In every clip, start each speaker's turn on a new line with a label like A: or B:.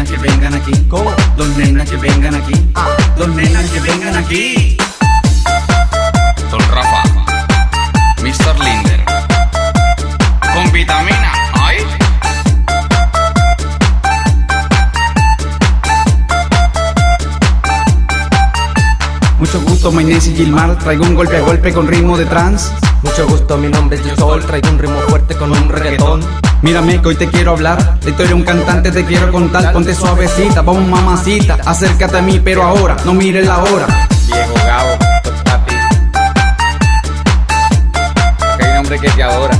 A: nenas que vengan aquí.
B: ¿Cómo? Dos nenas que vengan aquí. Ah. Dos nenas que vengan aquí.
A: Don Rafa, Mr. Linder, con vitamina. ¿eh?
B: Mucho gusto, my name es Gilmar. Traigo un golpe a golpe con ritmo de trance.
C: Mucho gusto, mi nombre es Sol. Traigo un ritmo fuerte con un reggaetón.
B: Mírame que hoy te quiero hablar. La historia de un cantante te quiero contar. Ponte suavecita, vamos mamacita. Acércate a mí, pero ahora, no mires la hora.
A: Viejo Gabo, papi. Que hay un hombre que te adora.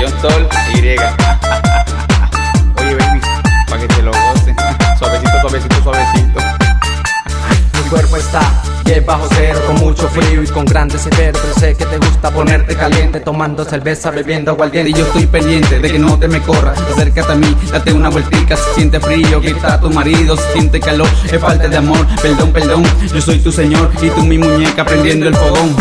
A: John Sol, Y. Oye, baby, pa' que te lo goce. Suavecito, suavecito, suavecito.
C: Mi cuerpo está bien bajo cero, con mucho frío y con grandes severo. Pero sé que te gusta ponerte caliente, tomando cerveza, bebiendo
B: Y
C: aguardiente.
B: yo estoy pendiente de que no te me corras. Acércate a mí, date una vueltica. Si siente frío, grita a tu marido. Si siente calor, es falta de amor. Perdón, perdón. Yo soy tu señor y tú mi muñeca prendiendo el fogón.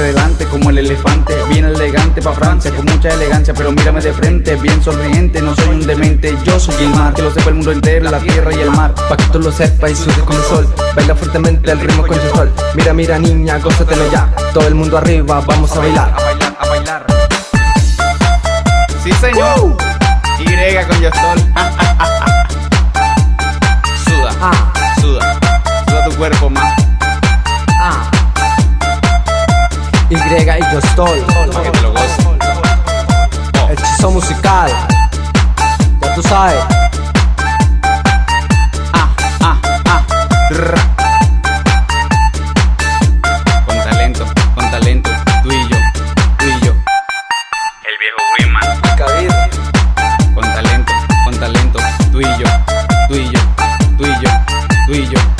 B: Hacia adelante como el elefante, bien elegante pa' Francia, con mucha elegancia, pero mírame de frente, bien sonriente, no soy un demente, yo soy Gilmar, que lo sepa el mundo entero, la tierra y el mar.
C: Pa' que tú lo sepas y sudes con el sol. Baila fuertemente el ritmo con el sol. Mira, mira, niña, gózatelo ya. Todo el mundo arriba, vamos a bailar.
A: A bailar, a bailar. Sí, señor. Y con John
C: Y y yo estoy.
A: Pa' que te lo goces.
C: Hechizo musical. Ya tú sabes.
B: Ah, ah, ah.
A: Con talento, con talento. Tú y yo, tú y yo. El viejo Wiman. Con talento, con talento. Tú y yo, tú y yo, tú y yo, tú y yo, tú y yo.